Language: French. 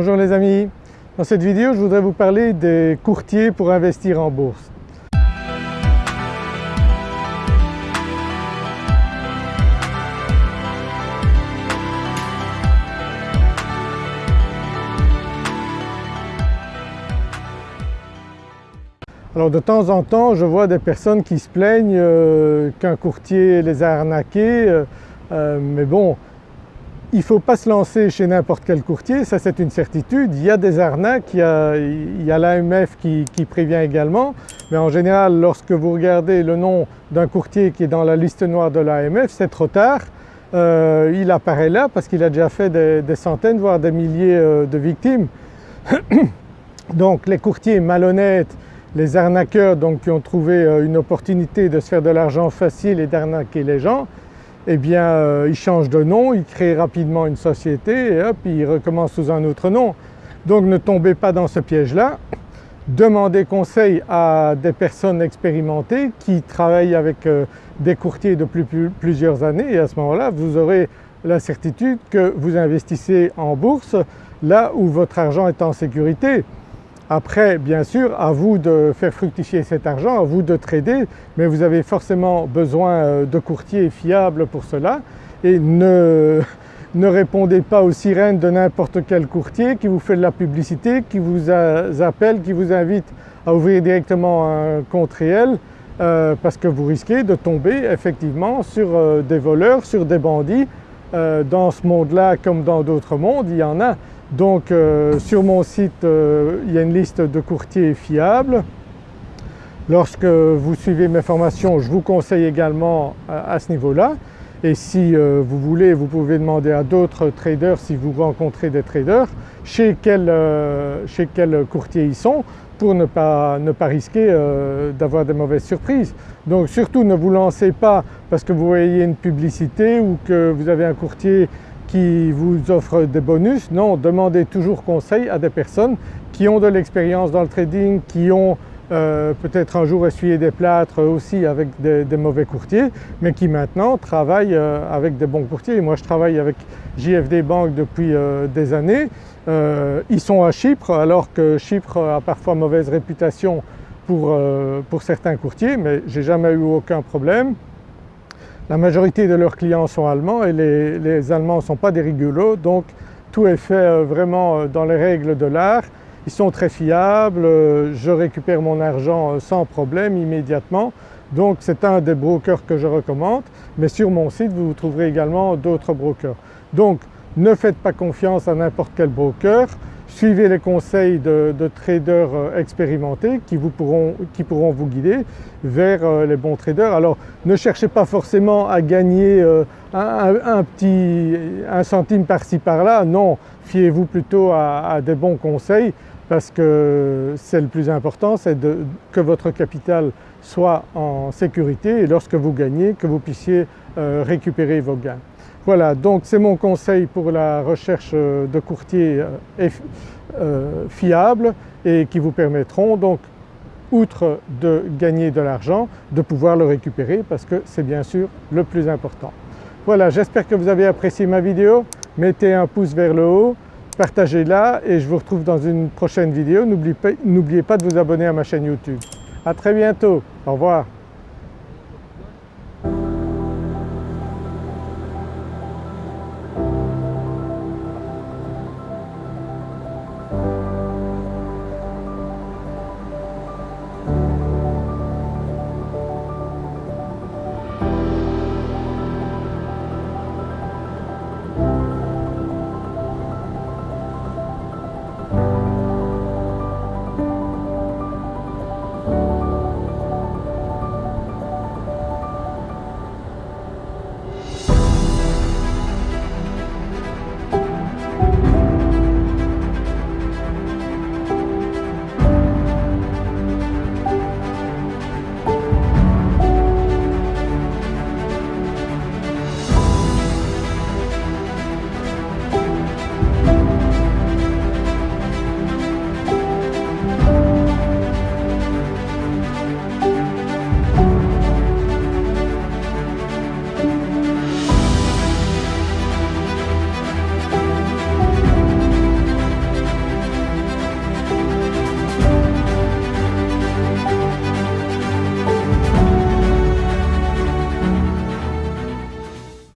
Bonjour les amis, dans cette vidéo je voudrais vous parler des courtiers pour investir en bourse. Alors de temps en temps je vois des personnes qui se plaignent euh, qu'un courtier les a arnaqués, euh, euh, mais bon il ne faut pas se lancer chez n'importe quel courtier, ça c'est une certitude. Il y a des arnaques, il y a, l'AMF qui, prévient également, mais en général lorsque vous regardez le nom d'un courtier qui est dans la liste noire de l'AMF, c'est trop tard. il apparaît là parce qu'il a déjà fait des, centaines voire des milliers de victimes. Donc les courtiers malhonnêtes les arnaqueurs qui ont trouvé euh, une opportunité de se faire de l'argent facile et d'arnaquer les gens, eh bien euh, ils changent de nom, ils créent rapidement une société et hop ils recommencent sous un autre nom. Donc ne tombez pas dans ce piège-là, demandez conseil à des personnes expérimentées qui travaillent avec euh, des courtiers depuis plusieurs années et à ce moment-là vous aurez la certitude que vous investissez en bourse là où votre argent est en sécurité. Après bien sûr à vous de faire fructifier cet argent, à vous de trader mais vous avez forcément besoin euh, de courtiers fiables pour cela et ne, ne répondez pas aux sirènes de n'importe quel courtier qui vous fait de la publicité, qui vous appelle, qui vous invite à ouvrir directement un compte réel euh, parce que vous risquez de tomber effectivement sur euh, des voleurs, sur des bandits. dans ce monde-là comme dans d'autres mondes il y en a donc euh, sur mon site euh, il y a une liste de courtiers fiables. Lorsque vous suivez mes formations je vous conseille également à, ce niveau-là et si euh, vous voulez vous pouvez demander à d'autres traders si vous rencontrez des traders chez quel, chez quel courtier ils sont pour ne pas, ne pas risquer d'avoir des mauvaises surprises. Donc surtout ne vous lancez pas parce que vous voyez une publicité ou que vous avez un courtier qui vous offre des bonus. Non, demandez toujours conseil à des personnes qui ont de l'expérience dans le trading, qui ont euh, peut-être un jour essuyé des plâtres aussi avec des, mauvais courtiers, mais qui maintenant travaillent euh, avec des bons courtiers. moi je travaille avec JFD Bank depuis euh, des années. ils sont à Chypre alors que Chypre a parfois mauvaise réputation pour, pour certains courtiers, mais j'ai jamais eu aucun problème. La majorité de leurs clients sont allemands et les, Allemands ne sont pas des rigolos donc tout est fait euh, vraiment euh, dans les règles de l'art. Ils sont très fiables, euh, je récupère mon argent sans problème immédiatement donc c'est un des brokers que je recommande mais sur mon site vous trouverez également d'autres brokers. Donc ne faites pas confiance à n'importe quel broker, Suivez les conseils de, traders euh, expérimentés qui, pourront, vous guider vers euh, les bons traders. Alors ne cherchez pas forcément à gagner euh, un, petit un centime par-ci par-là, non, fiez-vous plutôt à, des bons conseils parce que c'est le plus important, c'est que votre capital soit en sécurité et lorsque vous gagnez que vous puissiez récupérer vos gains. Voilà donc c'est mon conseil pour la recherche euh, de courtiers euh, euh, fiables et qui vous permettront donc outre de gagner de l'argent, de pouvoir le récupérer parce que c'est bien sûr le plus important. Voilà j'espère que vous avez apprécié ma vidéo, mettez un pouce vers le haut, partagez-la et je vous retrouve dans une prochaine vidéo. N'oubliez pas de vous abonner à ma chaîne YouTube. À très bientôt, au revoir.